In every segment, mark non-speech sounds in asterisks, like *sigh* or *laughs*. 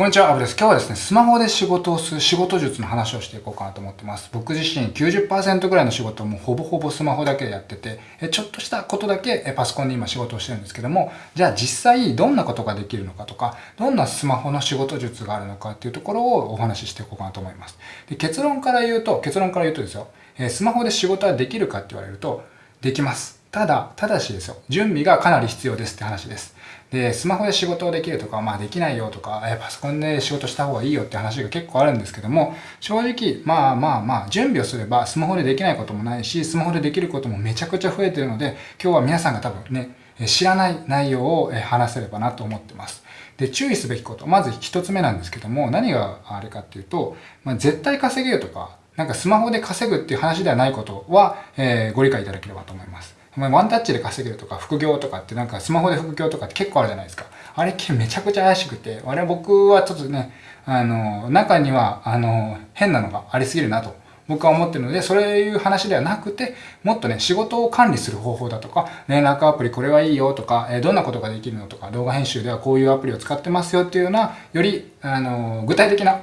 こんにちは、アブです。今日はですね、スマホで仕事をする仕事術の話をしていこうかなと思ってます。僕自身90%ぐらいの仕事をもうほぼほぼスマホだけでやってて、ちょっとしたことだけパソコンで今仕事をしてるんですけども、じゃあ実際どんなことができるのかとか、どんなスマホの仕事術があるのかっていうところをお話ししていこうかなと思います。で結論から言うと、結論から言うとですよ、スマホで仕事はできるかって言われると、できます。ただ、ただしですよ、準備がかなり必要ですって話です。で、スマホで仕事をできるとか、まあできないよとか、えパソコンで仕事した方がいいよって話が結構あるんですけども、正直、まあまあまあ、準備をすればスマホでできないこともないし、スマホでできることもめちゃくちゃ増えてるので、今日は皆さんが多分ね、知らない内容を話せればなと思ってます。で、注意すべきこと。まず一つ目なんですけども、何があれかっていうと、まあ、絶対稼げるとか、なんかスマホで稼ぐっていう話ではないことは、えー、ご理解いただければと思います。ワンタッチで稼げるとか副業とかってなんかスマホで副業とかって結構あるじゃないですか。あれめちゃくちゃ怪しくて、あれ僕はちょっとね、あの、中には、あの、変なのがありすぎるなと僕は思ってるので、そういう話ではなくて、もっとね、仕事を管理する方法だとか、連絡アプリこれはいいよとか、えどんなことができるのとか、動画編集ではこういうアプリを使ってますよっていうような、より、あの、具体的な、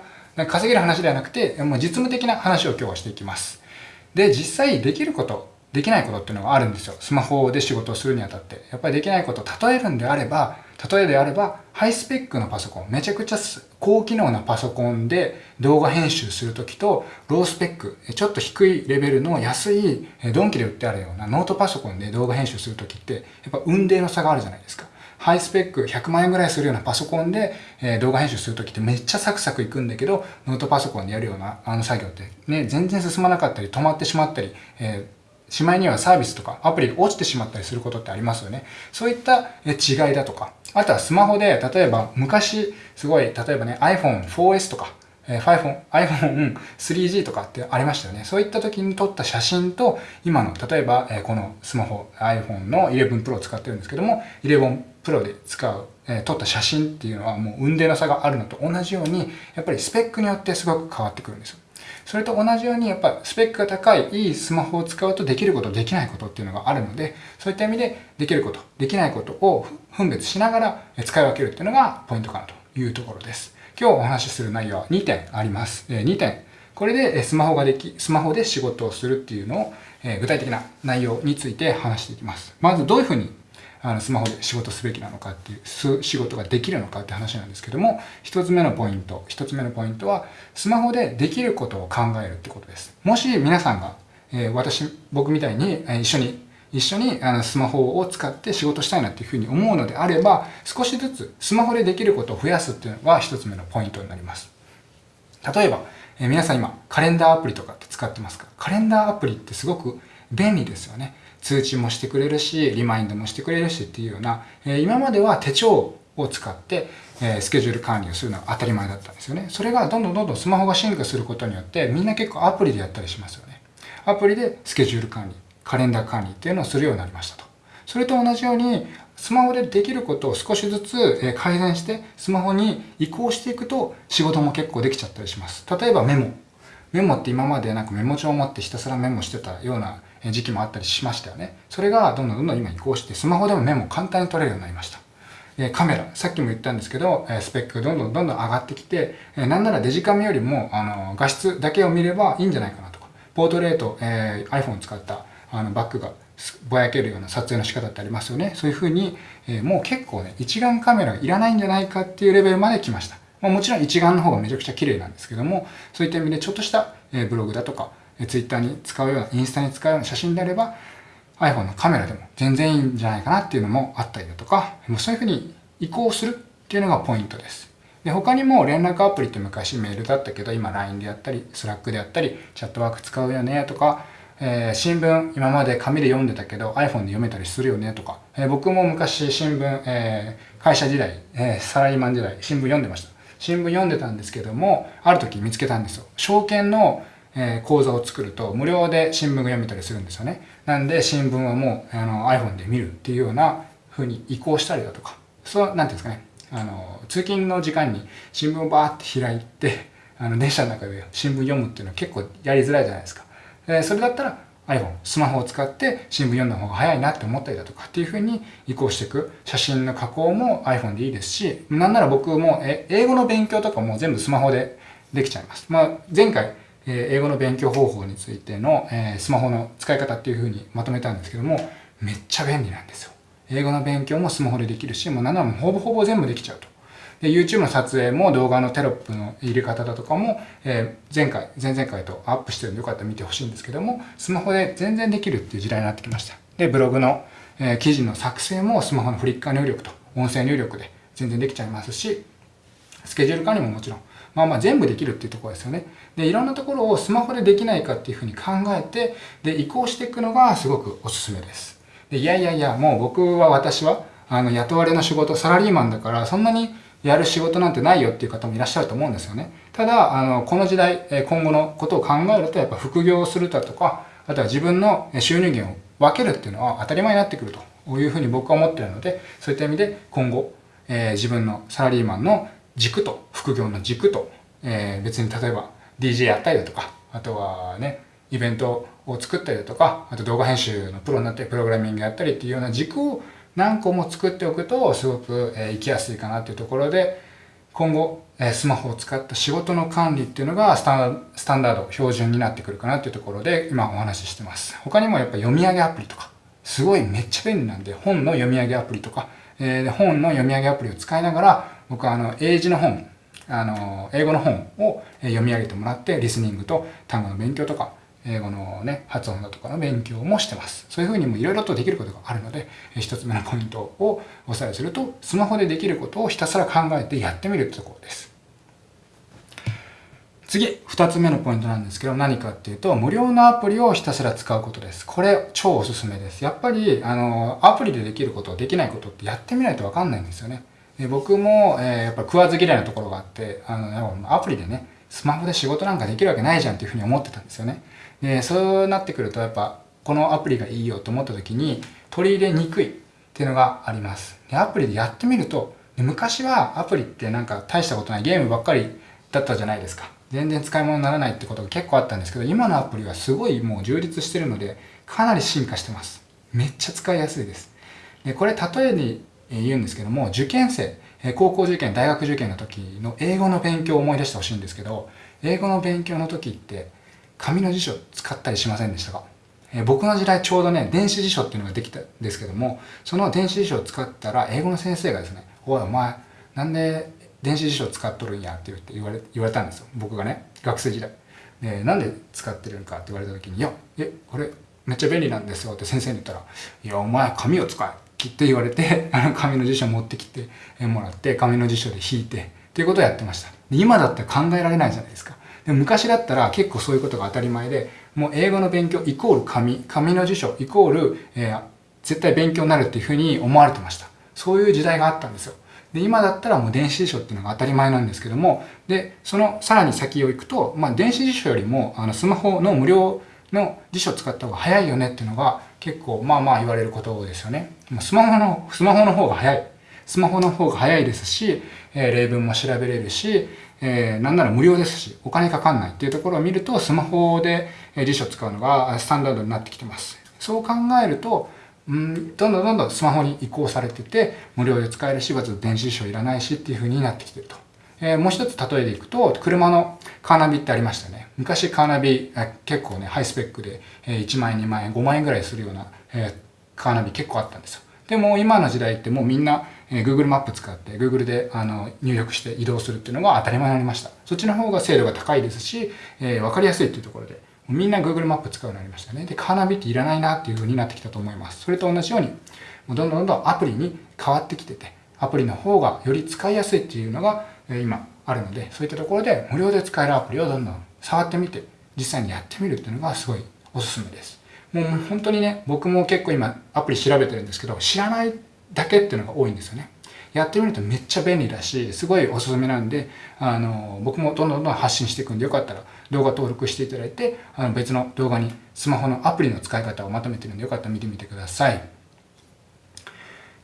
稼げる話ではなくて、もう実務的な話を今日はしていきます。で、実際できること、できないことっていうのがあるんですよ。スマホで仕事をするにあたって。やっぱりできないことを例えるんであれば、例えであれば、ハイスペックなパソコン、めちゃくちゃ高機能なパソコンで動画編集するときと、ロースペック、ちょっと低いレベルの安い、ドンキで売ってあるようなノートパソコンで動画編集するときって、やっぱ運命の差があるじゃないですか。ハイスペック100万円ぐらいするようなパソコンで、え動画編集するときってめっちゃサクサクいくんだけど、ノートパソコンでやるようなあの作業ってね、全然進まなかったり止まってしまったり、えしまいにはサービスとかアプリが落ちてしまったりすることってありますよね。そういった違いだとか、あとはスマホで、例えば昔、すごい、例えばね、iPhone4S とか、iPhone、iPhone3G とかってありましたよね。そういった時に撮った写真と、今の、例えば、このスマホ、iPhone の11 Pro を使ってるんですけども、11 Pro で使う、撮った写真っていうのはもう運命の差があるのと同じように、やっぱりスペックによってすごく変わってくるんですよ。それと同じようにやっぱスペックが高いいいスマホを使うとできることできないことっていうのがあるのでそういった意味でできることできないことを分別しながら使い分けるっていうのがポイントかなというところです。今日お話しする内容は2点あります。2点。これでスマホができスマホで仕事をするっていうのを具体的な内容について話していきます。まずどういうふうにあのスマホで仕事すべきなのかっていう仕事ができるのかって話なんですけども一つ目のポイント一つ目のポイントはスマホでできることを考えるってことです。もし皆さんが、えー、私僕みたいに、えー、一緒に一緒にあのスマホを使って仕事したいなっていうふうに思うのであれば少しずつスマホでできることを増やすっていうのが一つ目のポイントになります。例えば、えー、皆さん今カレンダーアプリとかって使ってますか？カレンダーアプリってすごく便利ですよね。通知もしてくれるし、リマインドもしてくれるしっていうような、え今までは手帳を使って、えスケジュール管理をするのが当たり前だったんですよね。それがどんどんどんどんスマホが進化することによって、みんな結構アプリでやったりしますよね。アプリでスケジュール管理、カレンダー管理っていうのをするようになりましたと。それと同じように、スマホでできることを少しずつ改善して、スマホに移行していくと仕事も結構できちゃったりします。例えばメモ。メモって今までなんかメモ帳を持ってひたすらメモしてたような時期もあったりしましたよね。それがどんどんどんどん今移行してスマホでもメモ簡単に取れるようになりました。カメラ、さっきも言ったんですけど、スペックがどんどんどんどん上がってきて、なんならデジカメよりもあの画質だけを見ればいいんじゃないかなとか、ポートレート、えー、iPhone 使ったあのバックがぼやけるような撮影の仕方ってありますよね。そういうふうに、えー、もう結構ね、一眼カメラがいらないんじゃないかっていうレベルまで来ました。まあ、もちろん一眼の方がめちゃくちゃ綺麗なんですけども、そういった意味でちょっとした、え、ブログだとか、ツイッターに使うような、インスタに使うような写真であれば、iPhone のカメラでも全然いいんじゃないかなっていうのもあったりだとか、もうそういうふうに移行するっていうのがポイントです。で、他にも連絡アプリって昔メールだったけど、今 LINE であったり、Slack であったり、チャットワーク使うよねとか、えー、新聞今まで紙で読んでたけど iPhone で読めたりするよねとか、えー、僕も昔新聞、えー、会社時代、えサラリーマン時代新聞読んでました。新聞読んでたんですけども、ある時見つけたんですよ。証券のえ講座を作ると無料で新聞が読めたりするんですよね。なんで新聞はもうあの iPhone で見るっていうような風に移行したりだとか、そう、なんていうんですかね、あの、通勤の時間に新聞をバーって開いて、あの、電車の中で新聞読むっていうのは結構やりづらいじゃないですか。えそれだったら iPhone、スマホを使って新聞読んだ方が早いなって思ったりだとかっていう風に移行していく。写真の加工も iPhone でいいですし、なんなら僕もえ英語の勉強とかも全部スマホでできちゃいます。まあ、前回、え英語の勉強方法についての、えスマホの使い方っていう風にまとめたんですけども、めっちゃ便利なんですよ。英語の勉強もスマホでできるし、もうなんならほぼほぼ全部できちゃうと。で、YouTube の撮影も動画のテロップの入れ方だとかも、えー、前回、前々回とアップしてるんでよかったら見てほしいんですけども、スマホで全然できるっていう時代になってきました。で、ブログの、えー、記事の作成もスマホのフリッカー入力と音声入力で全然できちゃいますし、スケジュール管理ももちろん、まあまあ全部できるっていうところですよね。で、いろんなところをスマホでできないかっていうふうに考えて、で、移行していくのがすごくおすすめです。で、いやいやいや、もう僕は私は、あの、雇われの仕事、サラリーマンだから、そんなにやる仕事なんてないよっていう方もいらっしゃると思うんですよね。ただ、あの、この時代、今後のことを考えると、やっぱ副業をするだとか、あとは自分の収入源を分けるっていうのは当たり前になってくるというふうに僕は思ってるので、そういった意味で今後、えー、自分のサラリーマンの軸と、副業の軸と、えー、別に例えば DJ やったりだとか、あとはね、イベントを作ったりだとか、あと動画編集のプロになってプログラミングやったりっていうような軸を何個も作っておくとすごく、え生きやすいかなっていうところで今後、えスマホを使った仕事の管理っていうのがスタスタンダード標準になってくるかなっていうところで今お話ししてます。他にもやっぱ読み上げアプリとかすごいめっちゃ便利なんで本の読み上げアプリとか、えー、本の読み上げアプリを使いながら僕はあの英字の本あの英語の本を読み上げてもらってリスニングと単語の勉強とか英語のね、発音だとかの勉強もしてます。そういうふうにもいろいろとできることがあるので、一つ目のポイントをおさらいすると、スマホでできることをひたすら考えてやってみるってところです。次、二つ目のポイントなんですけど、何かっていうと、無料のアプリをひたすら使うことです。これ、超おすすめです。やっぱり、あの、アプリでできること、できないことってやってみないとわかんないんですよね。で僕も、えー、やっぱ食わず嫌いなところがあって、あの、アプリでね、スマホで仕事なんかできるわけないじゃんっていうふうに思ってたんですよね。でそうなってくるとやっぱこのアプリがいいよと思った時に取り入れにくいっていうのがありますでアプリでやってみると昔はアプリってなんか大したことないゲームばっかりだったじゃないですか。全然使い物にならないってことが結構あったんですけど今のアプリはすごいもう充実してるのでかなり進化してます。めっちゃ使いやすいです。でこれ例えに言うんですけども受験生高校受験大学受験の時の英語の勉強を思い出してほしいんですけど英語の勉強の時って紙の辞書使ったりしませんでしたか、僕の時代ちょうどね、電子辞書っていうのができたんですけども、その電子辞書を使ったら、英語の先生がですね、おいお前、なんで電子辞書使っとるんやって言って言われ言われたんですよ。僕がね、学生時代。で、なんで使ってるんか？って言われた時に、いや、え、これめっちゃ便利なんですよって先生に言ったら、いや、お前紙を使えって言われて、*laughs* あの紙の辞書持ってきてもらって、紙の辞書で引いて、っていうことをやってました。今だったら考えられないじゃないですか。で昔だったら結構そういうことが当たり前で、もう英語の勉強イコール紙、紙の辞書イコール、えー、絶対勉強になるっていうふうに思われてました。そういう時代があったんですよ。で、今だったらもう電子辞書っていうのが当たり前なんですけども、で、そのさらに先を行くと、まあ電子辞書よりもあのスマホの無料の辞書を使った方が早いよねっていうのが結構まあまあ言われることですよね。スマホの、スマホの方が早い。スマホの方が早いですし、えー、例文も調べれるし、えー、なんなら無料ですし、お金かかんないっていうところを見ると、スマホで辞書を使うのがスタンダードになってきてます。そう考えると、うん、どんどんどんどんスマホに移行されてて、無料で使えるし、電子辞書いらないしっていう風になってきてると。えー、もう一つ例えでいくと、車のカーナビってありましたね。昔カーナビ、結構ね、ハイスペックで、えー、1万円、2万円、5万円ぐらいするような、えー、カーナビ結構あったんですよ。でも今の時代ってもうみんなえー、Google マップ使って Google であの入力して移動するっていうのが当たり前になりました。そっちの方が精度が高いですし、えー、分かりやすいっていうところで、みんな Google マップ使うようになりましたね。で、カーナビっていらないなっていう風になってきたと思います。それと同じように、もうどんどんどんどんアプリに変わってきてて、アプリの方がより使いやすいっていうのが、今あるので、そういったところで無料で使えるアプリをどんどん触ってみて、実際にやってみるっていうのがすごいおすすめです。もう本当にね、僕も結構今アプリ調べてるんですけど、知らないだけっていうのが多いんですよね。やってみるとめっちゃ便利だし、すごいおすすめなんで、あの、僕もどんどんどん発信していくんで、よかったら動画登録していただいて、あの別の動画にスマホのアプリの使い方をまとめてるんで、よかったら見てみてください。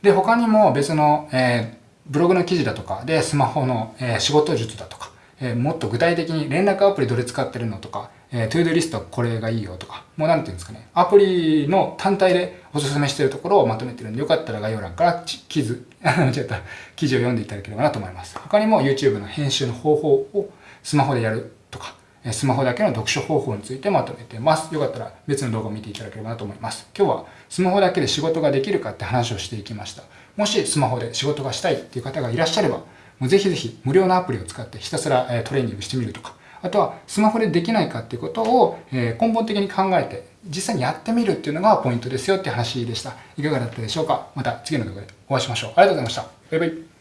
で、他にも別の、えー、ブログの記事だとかでスマホの、えー、仕事術だとか、えー、もっと具体的に連絡アプリどれ使ってるのとか、えー、 ToDo リストこれがいいよとか、もうなんていうんですかね、アプリの単体でおすすめしてるところをまとめてるんで、よかったら概要欄から記事、間 *laughs* 違った記事を読んでいただければなと思います。他にも YouTube の編集の方法をスマホでやるとか、スマホだけの読書方法についてまとめてます。よかったら別の動画を見ていただければなと思います。今日はスマホだけで仕事ができるかって話をしていきました。もしスマホで仕事がしたいっていう方がいらっしゃれば、もうぜひぜひ無料のアプリを使ってひたすらトレーニングしてみるとか、あとはスマホでできないかっていうことを根本的に考えて実際にやってみるっていうのがポイントですよって話でした。いかがだったでしょうか？また次の動画でお会いしましょう。ありがとうございました。バイバイ。